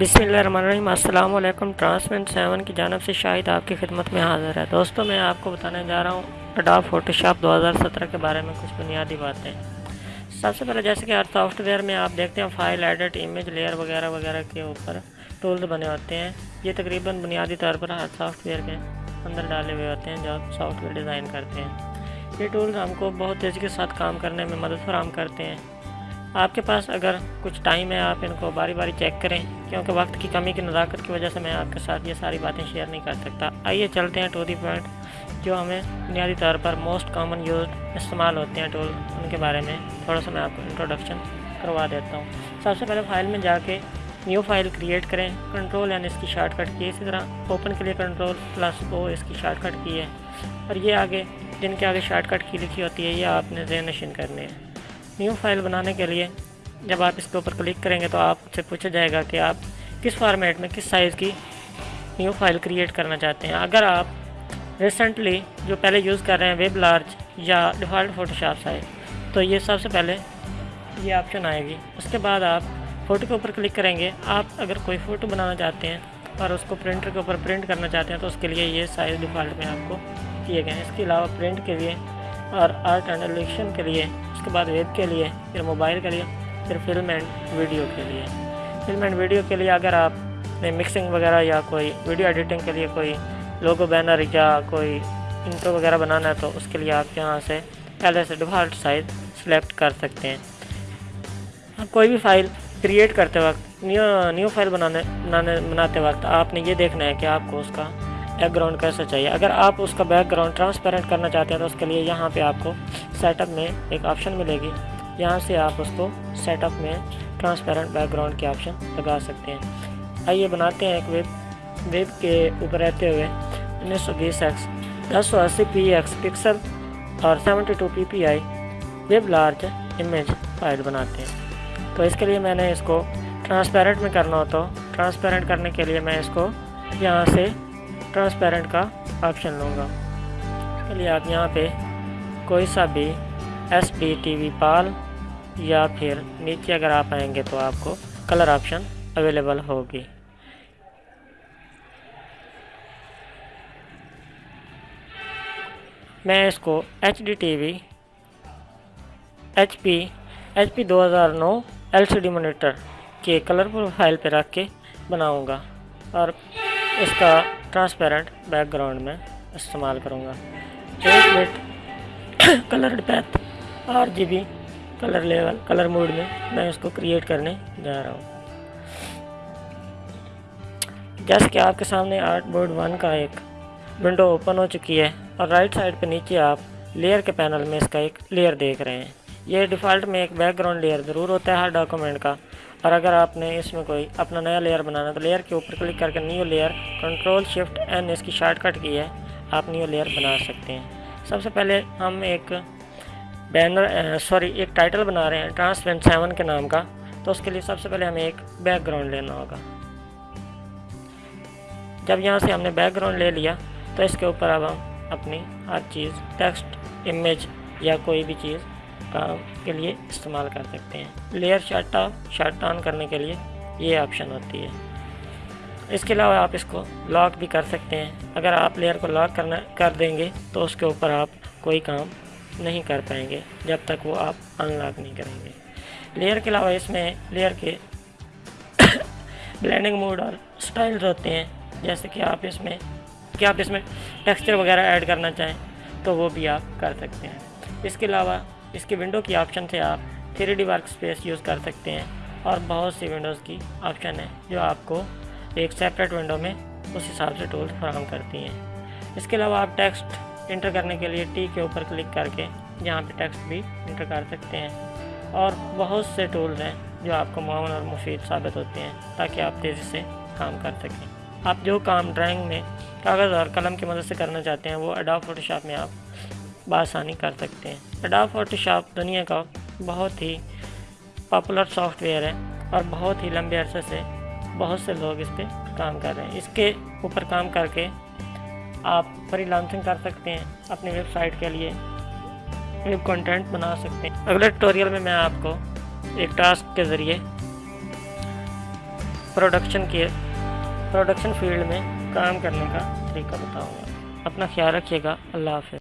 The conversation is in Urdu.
بسم اللہ الرحمن الرحیم۔ السلام علیکم۔ ٹرانسمنٹ سیون کی جانب سے شاہد آپ کی خدمت میں حاضر ہے۔ دوستوں میں آپ کو بتانے جا رہا ہوں اڈاپ فوٹو شاپ دو ہزار سترہ کے بارے میں کچھ بنیادی باتیں۔ سب سے پہلے جیسے کہ ہر سافٹ ویئر میں آپ دیکھتے ہیں فائل ایڈٹ امیج لیئر وغیرہ وغیرہ کے اوپر ٹولز بنے ہوتے ہیں۔ یہ تقریباً بنیادی طور پر ہر سافٹ ویئر کے اندر ڈالے ہوئے ہوتے ہیں جو آپ سافٹ ویئر ڈیزائن کرتے ہیں۔ یہ ٹولز ہم کو بہت تیزی کے ساتھ کام کرنے میں مدد فراہم کرتے ہیں۔ آپ کے پاس اگر کچھ ٹائم ہے، آپ ان کو باری باری چیک کریں، کیونکہ وقت کی کمی کی نزاکت کی وجہ سے میں آپ کے ساتھ یہ ساری باتیں شیئر نہیں کر سکتا۔ آئیے چلتے ہیں ٹو دی پوائنٹ جو ہمیں بنیادی طور پر موسٹ کامن یوز استعمال ہوتے ہیں ٹول ان کے بارے میں تھوڑا سا میں آپ کو انٹروڈکشن کروا دیتا ہوں۔ سب سے پہلے فائل میں جا کے نیو فائل کریٹ کریں۔ کنٹرول یعنی اس کی شارٹ کٹ کی اسی طرح اوپن کے لیے کنٹرول پلس او اس کی شارٹ کٹ کی ہے۔ اور یہ آگے، جن کے آگے شارٹ کٹ کی لکھی ہوتی ہے، یہ آپ نے ذہن نشین کرنے ہیں۔ نیو فائل بنانے کے لیے جب آپ اس کے اوپر کلک کریں گے تو آپ سے پوچھا جائے گا کہ آپ کس فارمیٹ میں کس سائز کی نیو فائل کریٹ کرنا چاہتے ہیں۔ اگر آپ ریسنٹلی جو پہلے یوز کر رہے ہیں ویب لارج یا ڈیفالٹ فوٹو شاپ سائز تو یہ سب سے پہلے یہ آپشن آئے گی۔ اس کے بعد آپ فوٹو کے اوپر کلک کریں گے۔ آپ اگر کوئی فوٹو بنانا چاہتے ہیں اور اس کو پرنٹر کے اوپر پرنٹ کرنا چاہتے ہیں، تو اس کے لیے یہ سائز ڈیفالٹ میں آپ کو کیے گئے ہیں۔ اس کے علاوہ پرنٹ کے لیے اور آرٹ اینڈ الیکشن کے لیے اس کے بعد ویب کے لیے، پھر موبائل کے لیے، پھر فلم اینڈ ویڈیو کے لیے۔ فلم اینڈ ویڈیو کے لیے اگر آپ نے مکسنگ وغیرہ یا کوئی ویڈیو ایڈیٹنگ کے لیے کوئی لوگو بینر یا کوئی انٹرو وغیرہ بنانا ہے تو اس کے لیے آپ یہاں سے پہلے سے ڈیفالٹ سائز سلیکٹ کر سکتے ہیں۔ کوئی بھی فائل کریٹ کرتے وقت نیو نیو فائل بنانے بنانے، بناتے وقت آپ نے یہ دیکھنا ہے کہ آپ کو اس کا بیک گراؤنڈ کیسا چاہیے؟ اگر آپ اس کا بیک گراؤنڈ ٹرانسپیرنٹ کرنا چاہتے ہیں تو اس کے لیے یہاں پہ آپ کو سیٹ اپ میں ایک آپشن ملے گی۔ یہاں سے آپ اس کو سیٹ اپ میں ٹرانسپیرنٹ بیک گراؤنڈ کی آپشن لگا سکتے ہیں۔ آئیے بناتے ہیں ایک ویب ویب کے اوپر رہتے ہوئے انیس سو بیس ایکس دس سو اسی پی ایکس پکسل اور seventy two P P I web large image file بناتے ہیں۔ تو اس کے لیے میں نے اس کو ٹرانسپیرنٹ میں کرنا ہو تو ٹرانسپیرنٹ کرنے کے لیے میں اس کو یہاں سے ٹرانسپیرنٹ کا آپشن لوں گا۔ چلیے، آپ یہاں پہ کوئی سا بھی ایس پی ٹی وی پال یا پھر نیچے اگر آپ آئیں گے تو آپ کو کلر آپشن اویلیبل ہوگی۔ میں اس کو H D T V H P H P دو ہزار نو ایل سی ڈی مانیٹر کے کلر پروفائل پہ رکھ کے بناؤں گا اور اس کا ٹرانسپیرنٹ بیک گراؤنڈ میں استعمال کروں گا۔ ایک bit colour depth R G B colour level colour mode میں میں اس کو کریٹ کرنے جا رہا ہوں۔ جیسے کہ آپ کے سامنے آرٹ بورڈ ون کا ایک ونڈو اوپن ہو چکی ہے اور رائٹ سائڈ پہ نیچے آپ لیئر کے پینل میں اس کا ایک لیئر دیکھ رہے ہیں۔ یہ ڈیفالٹ میں ایک بیک گراؤنڈ لیئر ضرور ہوتا ہے ہر ڈاکومنٹ کا۔ اور اگر آپ نے اس میں کوئی اپنا نیا لیئر بنانا تو لیئر کے اوپر کلک کر کے new layer control shift N اس کی شارٹ کٹ کی ہے، آپ نیو لیئر بنا سکتے ہیں۔ سب سے پہلے ہم ایک بینر سوری ایک ٹائٹل بنا رہے ہیں ٹرانسپینٹ سیون کے نام کا۔ تو اس کے لیے سب سے پہلے ہمیں ایک بیک گراؤنڈ لینا ہوگا۔ جب یہاں سے ہم نے بیک گراؤنڈ لے لیا، تو اس کے اوپر اب ہم اپنی ہر چیز ٹیکسٹ امیج یا کوئی بھی چیز کے لیے استعمال کر سکتے ہیں۔ Layer shut off shut on کرنے کے لیے یہ آپشن ہوتی ہے۔ اس کے علاوہ آپ اس کو لاک بھی کر سکتے ہیں۔ اگر آپ لیئر کو لاک کرنا کر دیں گے تو اس کے اوپر آپ کوئی کام نہیں کر پائیں گے جب تک وہ آپ ان لاک نہیں کریں گے۔ لیئر کے علاوہ اس میں لیئر کے بلینڈنگ موڈ اور سٹائلز ہوتے ہیں۔ جیسے کہ آپ اس میں کہ آپ اس میں ٹیکسچر وغیرہ ایڈ کرنا چاہیں تو وہ بھی آپ کر سکتے ہیں۔ اس کے علاوہ اس کی ونڈو کی آپشن سے آپ three D workspace use کر سکتے ہیں اور بہت سی ونڈوز کی آپشن ہے جو آپ کو ایک سیپریٹ ونڈو میں اس حساب سے ٹولز فراہم کرتی ہیں۔ اس کے علاوہ آپ ٹیکسٹ انٹر کرنے کے لیے ٹی کے اوپر کلک کر کے یہاں پہ ٹیکسٹ بھی انٹر کر سکتے ہیں۔ اور بہت سے ٹولز ہیں جو آپ کو معاون اور مفید ثابت ہوتے ہیں تاکہ آپ تیزی سے کام کر سکیں۔ آپ جو کام ڈرائنگ میں کاغذ اور قلم کی مدد سے کرنا چاہتے ہیں وہ اڈاپ فوٹو شاپ میں آپ بآسانی کر سکتے ہیں۔ اڈاپ فوٹو شاپ دنیا کا بہت ہی پاپولر سافٹ ویئر ہے اور بہت ہی لمبے عرصے سے بہت سے لوگ اس پہ کام کر رہے ہیں۔ اس کے اوپر کام کر کے آپ فری لانسنگ کر سکتے ہیں اپنی ویب سائٹ کے لیے۔ ویب کنٹینٹ بنا سکتے ہیں۔ اگلے ٹوٹوریل میں میں آپ کو ایک ٹاسک کے ذریعے پروڈکشن کے پروڈکشن فیلڈ میں کام کرنے کا طریقہ بتاؤں گا۔ اپنا خیال رکھیے گا۔ اللہ حافظ۔